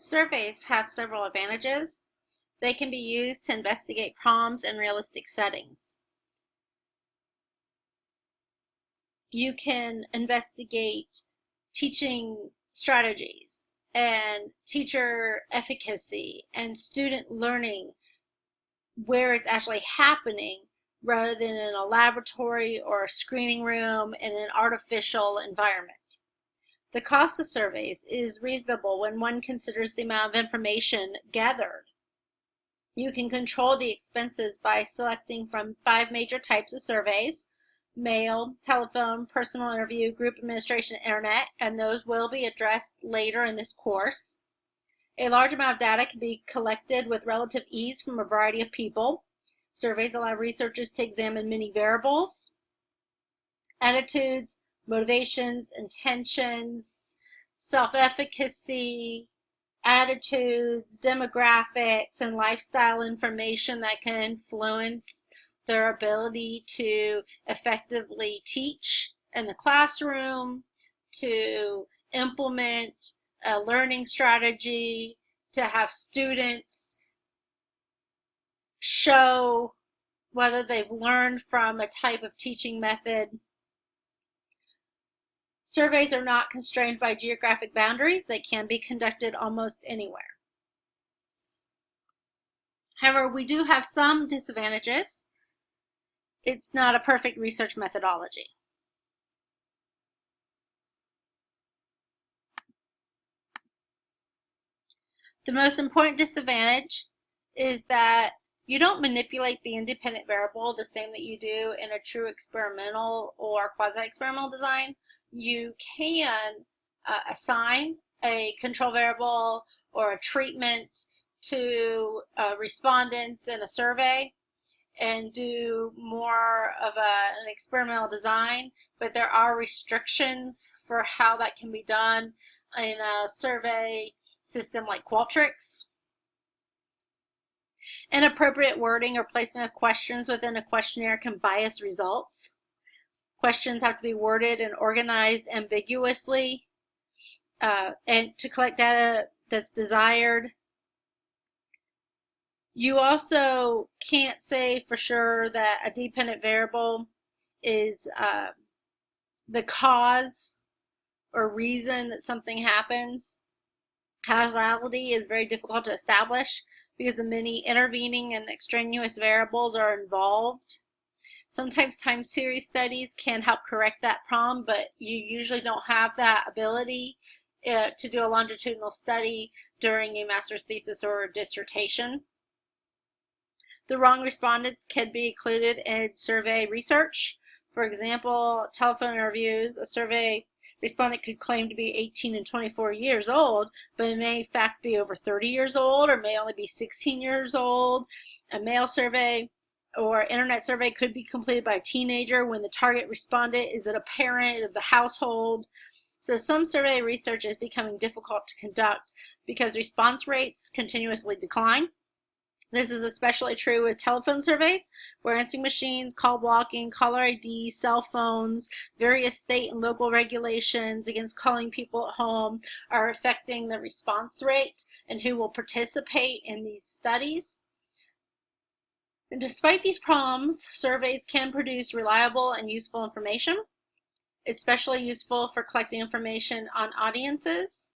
Surveys have several advantages. They can be used to investigate problems in realistic settings. You can investigate teaching strategies and teacher efficacy and student learning where it's actually happening rather than in a laboratory or a screening room in an artificial environment. The cost of surveys is reasonable when one considers the amount of information gathered. You can control the expenses by selecting from five major types of surveys, mail, telephone, personal interview, group administration, internet, and those will be addressed later in this course. A large amount of data can be collected with relative ease from a variety of people. Surveys allow researchers to examine many variables, attitudes, motivations, intentions, self-efficacy, attitudes, demographics, and lifestyle information that can influence their ability to effectively teach in the classroom, to implement a learning strategy, to have students show whether they've learned from a type of teaching method Surveys are not constrained by geographic boundaries. They can be conducted almost anywhere. However, we do have some disadvantages. It's not a perfect research methodology. The most important disadvantage is that you don't manipulate the independent variable the same that you do in a true experimental or quasi-experimental design you can uh, assign a control variable or a treatment to uh, respondents in a survey and do more of a, an experimental design, but there are restrictions for how that can be done in a survey system like Qualtrics. Inappropriate wording or placement of questions within a questionnaire can bias results. Questions have to be worded and organized ambiguously uh, and to collect data that's desired. You also can't say for sure that a dependent variable is uh, the cause or reason that something happens. Causality is very difficult to establish because the many intervening and extraneous variables are involved. Sometimes time series studies can help correct that problem, but you usually don't have that ability uh, to do a longitudinal study during a master's thesis or dissertation. The wrong respondents can be included in survey research. For example, telephone interviews, a survey respondent could claim to be 18 and 24 years old, but may in fact be over 30 years old or may only be 16 years old. A mail survey or internet survey could be completed by a teenager when the target respondent is it a parent of the household. So some survey research is becoming difficult to conduct because response rates continuously decline. This is especially true with telephone surveys, where answering machines, call blocking, caller ID, cell phones, various state and local regulations against calling people at home are affecting the response rate and who will participate in these studies. Despite these problems, surveys can produce reliable and useful information, especially useful for collecting information on audiences